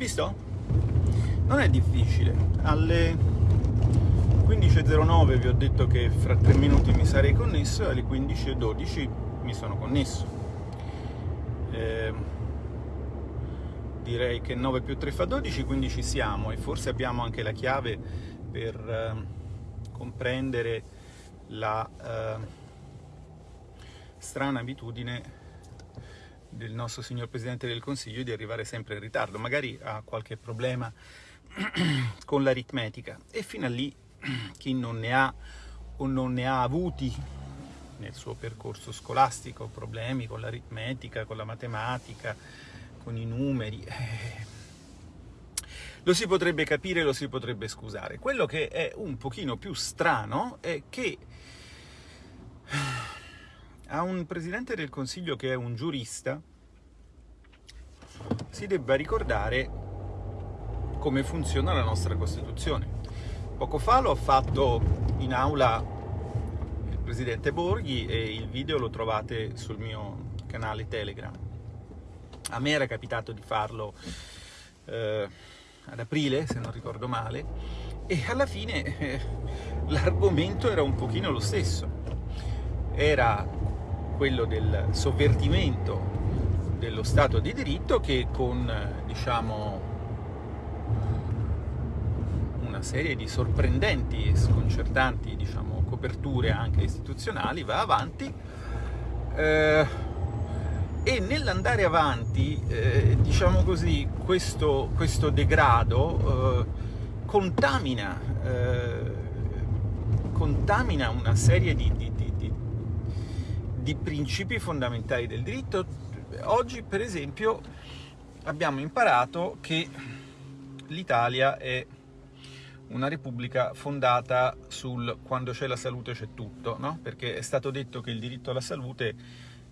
Visto? Non è difficile. Alle 15.09 vi ho detto che fra 3 minuti mi sarei connesso e alle 15.12 mi sono connesso. Eh, direi che 9 più 3 fa 12, quindi ci siamo e forse abbiamo anche la chiave per eh, comprendere la eh, strana abitudine del nostro signor Presidente del Consiglio di arrivare sempre in ritardo, magari ha qualche problema con l'aritmetica e fino a lì chi non ne ha o non ne ha avuti nel suo percorso scolastico problemi con l'aritmetica, con la matematica, con i numeri, eh, lo si potrebbe capire, lo si potrebbe scusare. Quello che è un pochino più strano è che a un Presidente del Consiglio che è un giurista si debba ricordare come funziona la nostra Costituzione. Poco fa l'ho fatto in aula il Presidente Borghi e il video lo trovate sul mio canale Telegram. A me era capitato di farlo eh, ad aprile, se non ricordo male, e alla fine eh, l'argomento era un pochino lo stesso. Era quello del sovvertimento dello Stato di diritto che con, diciamo, una serie di sorprendenti e sconcertanti diciamo, coperture anche istituzionali va avanti eh, e nell'andare avanti, eh, diciamo così, questo, questo degrado eh, contamina, eh, contamina una serie di, di principi fondamentali del diritto. Oggi, per esempio, abbiamo imparato che l'Italia è una repubblica fondata sul quando c'è la salute c'è tutto, no? perché è stato detto che il diritto alla salute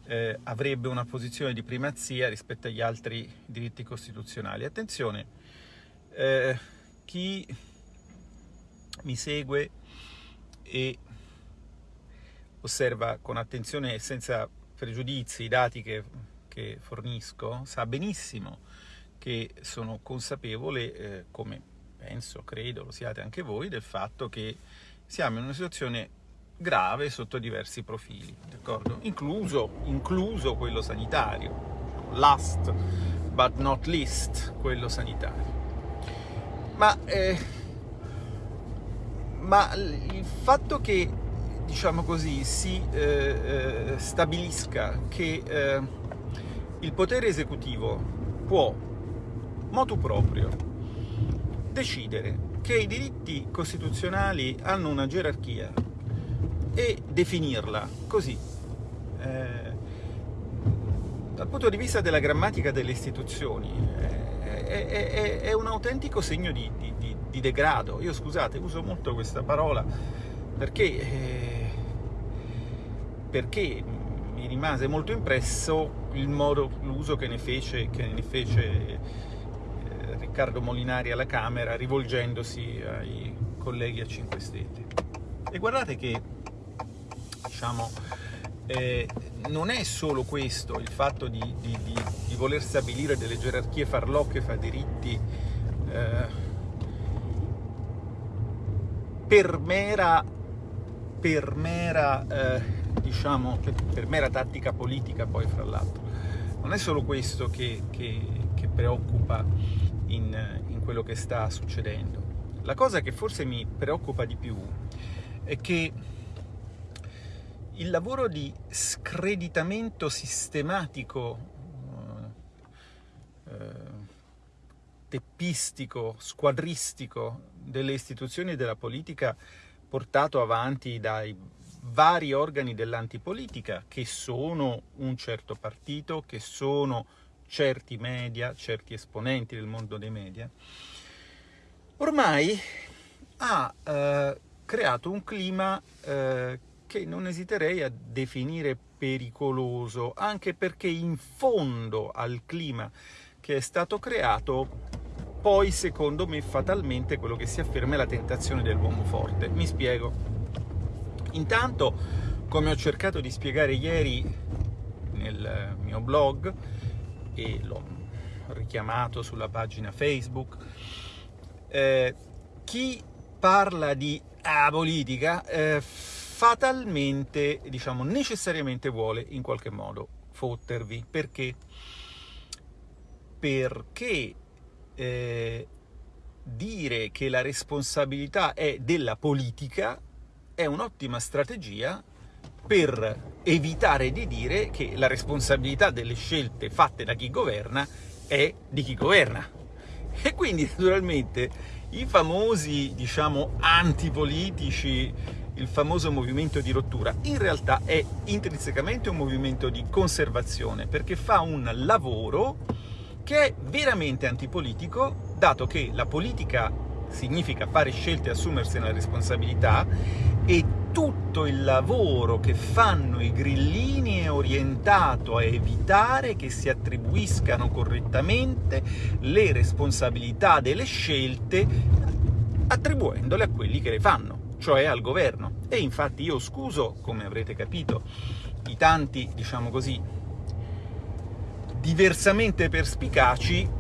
eh, avrebbe una posizione di primazia rispetto agli altri diritti costituzionali. Attenzione, eh, chi mi segue e osserva con attenzione e senza pregiudizi i dati che, che fornisco, sa benissimo che sono consapevole, eh, come penso, credo, lo siate anche voi, del fatto che siamo in una situazione grave sotto diversi profili, incluso, incluso quello sanitario, last but not least quello sanitario. Ma, eh, ma il fatto che, diciamo così, si eh, eh, stabilisca che eh, il potere esecutivo può, motu proprio, decidere che i diritti costituzionali hanno una gerarchia e definirla così. Eh, dal punto di vista della grammatica delle istituzioni eh, è, è, è un autentico segno di, di, di, degrado. Io scusate, uso molto questa parola perché, eh, perché mi rimase molto impresso il modo, l'uso che ne fece, che ne fece eh, Riccardo Molinari alla Camera rivolgendosi ai colleghi a 5 Stelle. E guardate che diciamo, eh, non è solo questo, il fatto di, di, di, di, voler stabilire delle gerarchie farlocche fra diritti eh, per mera, per mera, eh, diciamo, per, per, mera tattica politica poi fra l'altro. Non è solo questo che, che, che preoccupa in, in quello che sta succedendo. La cosa che forse mi preoccupa di più è che il lavoro di screditamento sistematico, eh, eh, teppistico, squadristico delle istituzioni e della politica portato avanti dai vari organi dell'antipolitica che sono un certo partito, che sono certi media, certi esponenti del mondo dei media, ormai ha eh, creato un clima eh, che non esiterei a definire pericoloso, anche perché in fondo al clima che è stato creato, poi secondo me fatalmente quello che si afferma è la tentazione dell'uomo forte. Mi spiego. Intanto, come ho cercato di spiegare ieri nel mio blog, e l'ho richiamato sulla pagina Facebook, eh, chi parla di ah, politica eh, fatalmente, diciamo, necessariamente vuole in qualche modo fottervi. Perché? Perché eh, dire che la responsabilità è della politica è un'ottima strategia per evitare di dire che la responsabilità delle scelte fatte da chi governa è di chi governa. E quindi naturalmente i famosi, diciamo, antipolitici, il famoso movimento di rottura, in realtà è intrinsecamente un movimento di conservazione, perché fa un lavoro che è veramente antipolitico, dato che la politica significa fare scelte e assumersene la responsabilità, e tutto il lavoro che fanno i grillini è orientato a evitare che si attribuiscano correttamente le responsabilità delle scelte attribuendole a quelli che le fanno, cioè al governo. E infatti io scuso, come avrete capito, i tanti, diciamo così, diversamente perspicaci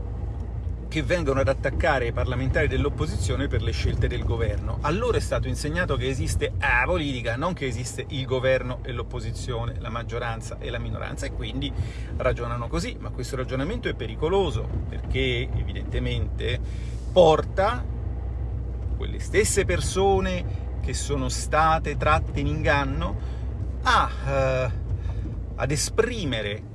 che vengono ad attaccare i parlamentari dell'opposizione per le scelte del governo. A loro è stato insegnato che esiste la politica, non che esiste il governo e l'opposizione, la maggioranza e la minoranza, e quindi ragionano così. Ma questo ragionamento è pericoloso, perché evidentemente porta quelle stesse persone che sono state tratte in inganno a, uh, ad esprimere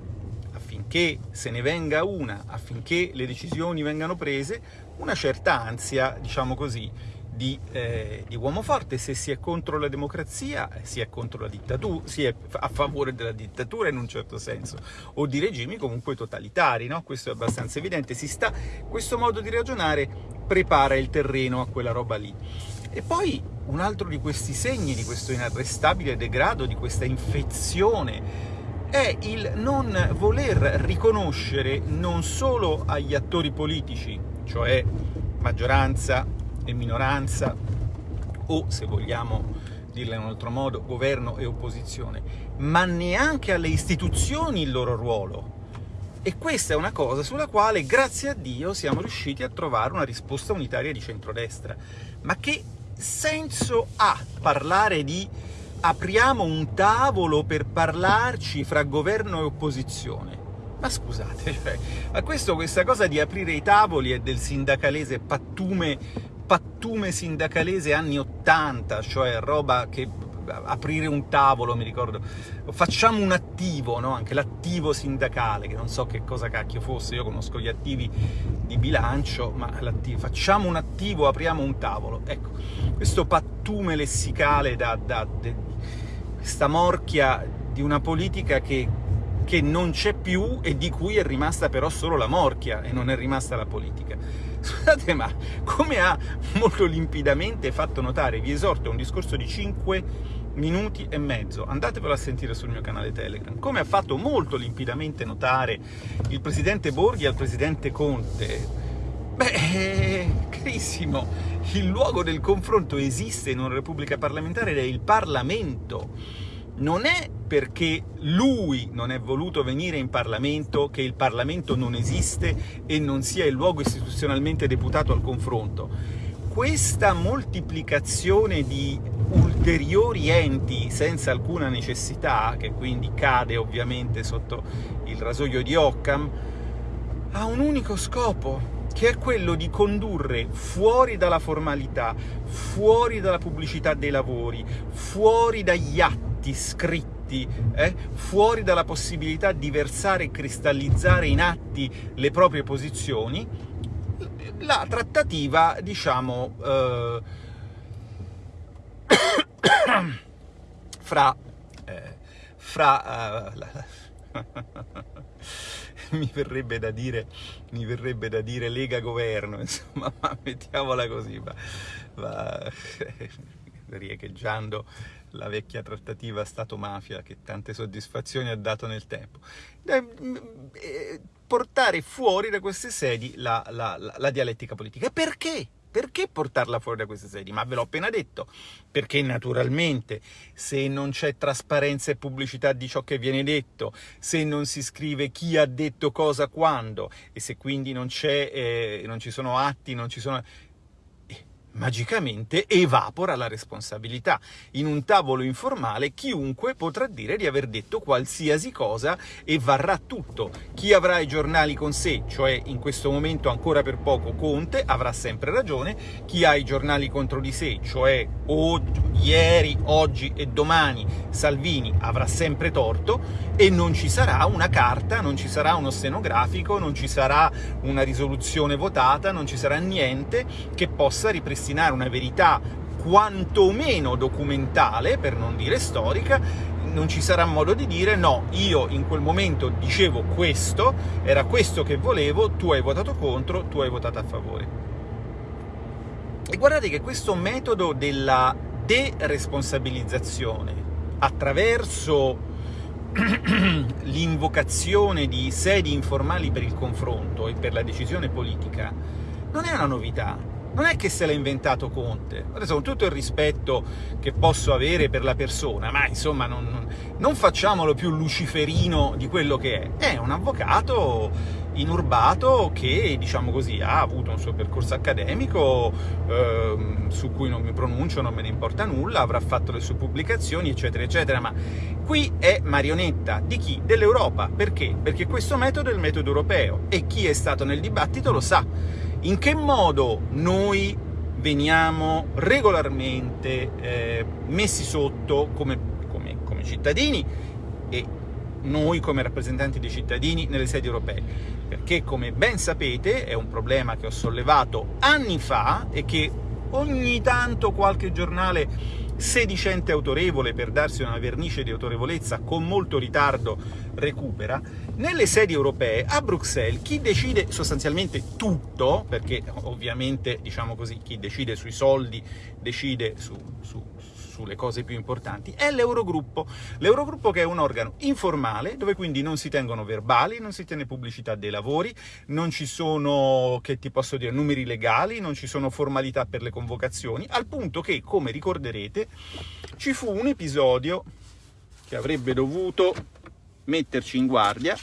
affinché se ne venga una, affinché le decisioni vengano prese, una certa ansia, diciamo così, di, eh, di, uomo forte, se si è contro la democrazia, si è contro la dittatura, si è a favore della dittatura in un certo senso, o di regimi comunque totalitari, no? Questo è abbastanza evidente. Si sta, questo modo di ragionare prepara il terreno a quella roba lì. E poi un altro di questi segni, di questo inarrestabile degrado, di questa infezione è il non voler riconoscere non solo agli attori politici, cioè maggioranza e minoranza, o se vogliamo dirla in un altro modo, governo e opposizione, ma neanche alle istituzioni il loro ruolo. E questa è una cosa sulla quale, grazie a Dio, siamo riusciti a trovare una risposta unitaria di centrodestra. Ma che senso ha parlare di apriamo un tavolo per parlarci fra governo e opposizione. Ma scusate, cioè, a questo questa cosa di aprire i tavoli è del sindacalese pattume, pattume sindacalese anni 80, cioè roba che aprire un tavolo, mi ricordo, facciamo un attivo, no? anche l'attivo sindacale, che non so che cosa cacchio fosse, io conosco gli attivi di bilancio, ma facciamo un attivo, apriamo un tavolo. Ecco, questo pattume lessicale da, da, da questa morchia di una politica che, che non c'è più e di cui è rimasta però solo la morchia e non è rimasta la politica. Scusate, ma come ha molto limpidamente fatto notare, vi esorto a un discorso di 5 minuti e mezzo, andatevelo a sentire sul mio canale Telegram, come ha fatto molto limpidamente notare il presidente Borghi al presidente Conte, beh, carissimo, il luogo del confronto esiste in una repubblica parlamentare ed è il Parlamento. Non è perché lui non è voluto venire in Parlamento che il Parlamento non esiste e non sia il luogo istituzionalmente deputato al confronto. Questa moltiplicazione di ulteriori enti senza alcuna necessità, che quindi cade ovviamente sotto il rasoio di Occam, ha un unico scopo, che è quello di condurre fuori dalla formalità, fuori dalla pubblicità dei lavori, fuori dagli atti scritti, eh, fuori dalla possibilità di versare e cristallizzare in atti le proprie posizioni, la trattativa, diciamo, eh, fra, eh, fra uh, la, mi verrebbe da dire, mi verrebbe da dire Lega Governo, insomma, ma mettiamola così, ma, ma riecheggiando la vecchia trattativa Stato-mafia che tante soddisfazioni ha dato nel tempo. Eh, portare fuori da queste sedi la, la, la, la dialettica politica. Perché? Perché portarla fuori da queste sedi? Ma ve l'ho appena detto, perché naturalmente se non c'è trasparenza e pubblicità di ciò che viene detto, se non si scrive chi ha detto cosa quando, e se quindi non, eh, non ci sono atti, non ci sono magicamente evapora la responsabilità. In un tavolo informale chiunque potrà dire di aver detto qualsiasi cosa e varrà tutto. Chi avrà i giornali con sé, cioè in questo momento ancora per poco Conte, avrà sempre ragione, chi ha i giornali contro di sé, cioè oggi, ieri, oggi e domani Salvini avrà sempre torto e non ci sarà una carta, non ci sarà uno stenografico, non ci sarà una risoluzione votata, non ci sarà niente che possa ripristinare ripristinare una verità quantomeno documentale, per non dire storica, non ci sarà modo di dire no, io in quel momento dicevo questo, era questo che volevo, tu hai votato contro, tu hai votato a favore. E guardate che questo metodo della deresponsabilizzazione attraverso l'invocazione di sedi informali per il confronto e per la decisione politica non è una novità, non è che se l'ha inventato Conte, adesso con tutto il rispetto che posso avere per la persona, ma insomma non, non facciamolo più luciferino di quello che è, è un avvocato inurbato che, diciamo così, ha avuto un suo percorso accademico eh, su cui non mi pronuncio, non me ne importa nulla, avrà fatto le sue pubblicazioni, eccetera, eccetera, ma qui è marionetta di chi? Dell'Europa. Perché? Perché questo metodo è il metodo europeo e chi è stato nel dibattito lo sa in che modo noi veniamo regolarmente eh, messi sotto come, come, come cittadini e noi come rappresentanti dei cittadini nelle sedi europee, perché come ben sapete è un problema che ho sollevato anni fa e che ogni tanto qualche giornale sedicente autorevole per darsi una vernice di autorevolezza con molto ritardo recupera, nelle sedi europee, a Bruxelles, chi decide sostanzialmente tutto, perché ovviamente, diciamo così, chi decide sui soldi decide su, su, sulle cose più importanti, è l'Eurogruppo. L'Eurogruppo che è un organo informale, dove quindi non si tengono verbali, non si tiene pubblicità dei lavori, non ci sono, che ti posso dire, numeri legali, non ci sono formalità per le convocazioni, al punto che, come ricorderete, ci fu un episodio che avrebbe dovuto metterci in guardia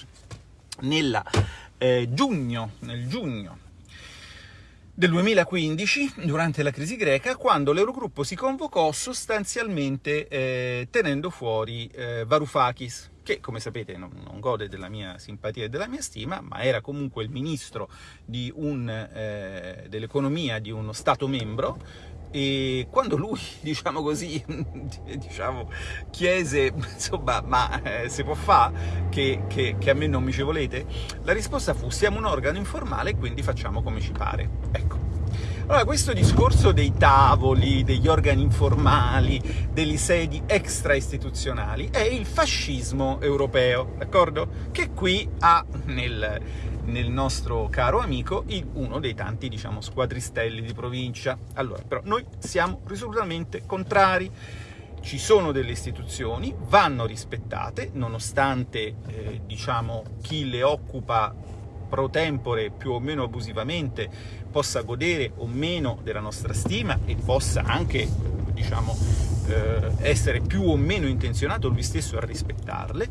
nella, eh, giugno, nel giugno del 2015, durante la crisi greca, quando l'Eurogruppo si convocò sostanzialmente eh, tenendo fuori eh, Varoufakis, che come sapete non, non, gode della mia simpatia e della mia stima, ma era comunque il ministro eh, dell'economia di uno Stato membro, e quando lui, diciamo così, diciamo, chiese, insomma, ma eh, si può fare che, che, che, a me non mi ci volete? La risposta fu, siamo un organo informale, quindi facciamo come ci pare. Ecco. Allora, questo discorso dei tavoli, degli organi informali, delle sedi extra-istituzionali, è il fascismo europeo, d'accordo? Che qui ha nel nel nostro caro amico uno dei tanti, diciamo, squadristelli di provincia. Allora, però, noi siamo risolutamente contrari. Ci sono delle istituzioni, vanno rispettate, nonostante, eh, diciamo, chi le occupa pro tempore più o meno abusivamente possa godere o meno della nostra stima e possa anche, diciamo, eh, essere più o meno intenzionato lui stesso a rispettarle,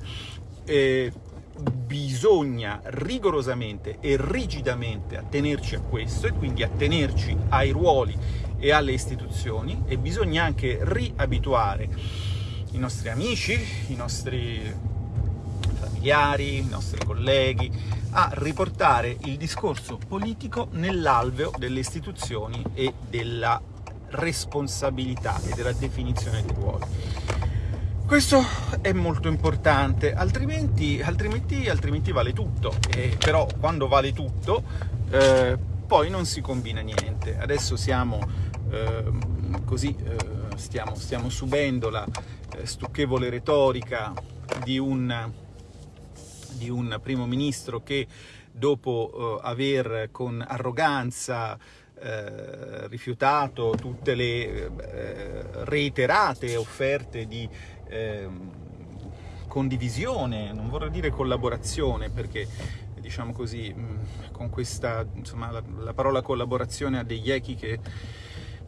eh, bisogna rigorosamente e rigidamente attenerci a questo e quindi attenerci ai ruoli e alle istituzioni e bisogna anche riabituare i nostri amici, i nostri familiari, i nostri colleghi a riportare il discorso politico nell'alveo delle istituzioni e della responsabilità e della definizione dei ruoli. Questo è molto importante, altrimenti, altrimenti, altrimenti vale tutto, e però quando vale tutto eh, poi non si combina niente. Adesso siamo eh, così, eh, stiamo, stiamo, subendo la eh, stucchevole retorica di un, di un primo ministro che dopo eh, aver con arroganza eh, rifiutato tutte le eh, reiterate offerte di eh, condivisione, non vorrei dire collaborazione perché diciamo così, con questa, insomma, la, la parola collaborazione ha degli echi che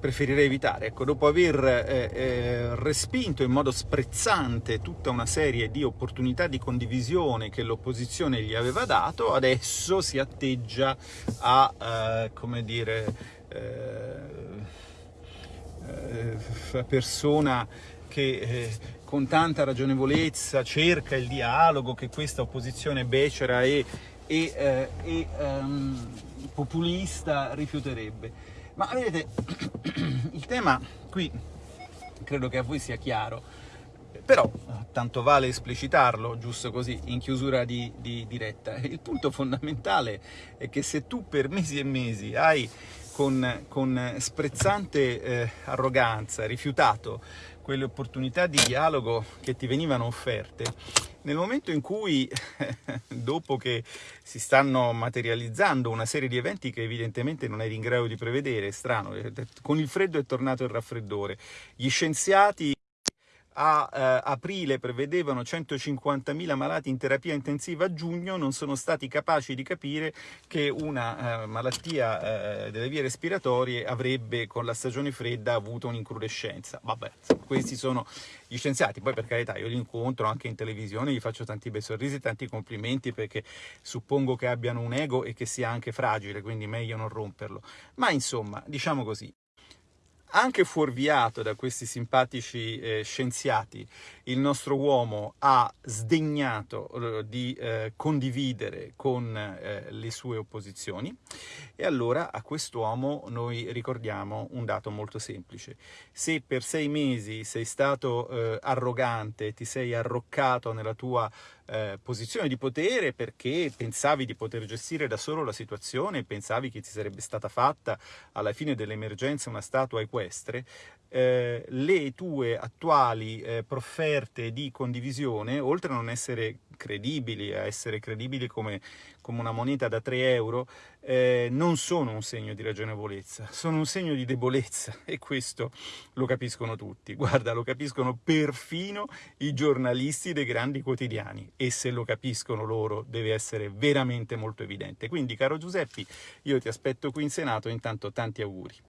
preferirei evitare. Ecco, dopo aver eh, eh, respinto in modo sprezzante tutta una serie di opportunità di condivisione che l'opposizione gli aveva dato, adesso si atteggia a, eh, come dire, eh, eh, persona che eh, con tanta ragionevolezza cerca il dialogo che questa opposizione becera e, e, e um, populista rifiuterebbe. Ma vedete, il tema qui credo che a voi sia chiaro, però tanto vale esplicitarlo, giusto così, in chiusura di, di diretta. Il punto fondamentale è che se tu per mesi e mesi hai con, con sprezzante eh, arroganza rifiutato quelle opportunità di dialogo che ti venivano offerte, nel momento in cui, dopo che si stanno materializzando una serie di eventi che evidentemente non eri in grado di prevedere, è strano, eh, con il freddo è tornato il raffreddore, gli scienziati a eh, aprile prevedevano 150.000 malati in terapia intensiva a giugno, non sono stati capaci di capire che una eh, malattia eh, delle vie respiratorie avrebbe con la stagione fredda avuto un'incrudescenza. Vabbè, questi sono gli scienziati, poi per carità io li incontro anche in televisione, gli faccio tanti bei sorrisi, tanti complimenti perché suppongo che abbiano un ego e che sia anche fragile, quindi meglio non romperlo. Ma insomma, diciamo così, anche fuorviato da questi simpatici eh, scienziati, il nostro uomo ha sdegnato eh, di eh, condividere con eh, le sue opposizioni e allora a quest'uomo noi ricordiamo un dato molto semplice. Se per sei mesi sei stato eh, arrogante, ti sei arroccato nella tua eh, posizione di potere perché pensavi di poter gestire da solo la situazione, pensavi che ti sarebbe stata fatta alla fine dell'emergenza una statua equestre, eh, le tue attuali eh, profferte di condivisione, oltre a non essere credibili, a essere credibili come, come una moneta da 3 euro, eh, non sono un segno di ragionevolezza, sono un segno di debolezza e questo lo capiscono tutti. Guarda, lo capiscono perfino i giornalisti dei grandi quotidiani e se lo capiscono loro deve essere veramente molto evidente. Quindi, caro Giuseppi, io ti aspetto qui in Senato, intanto tanti auguri.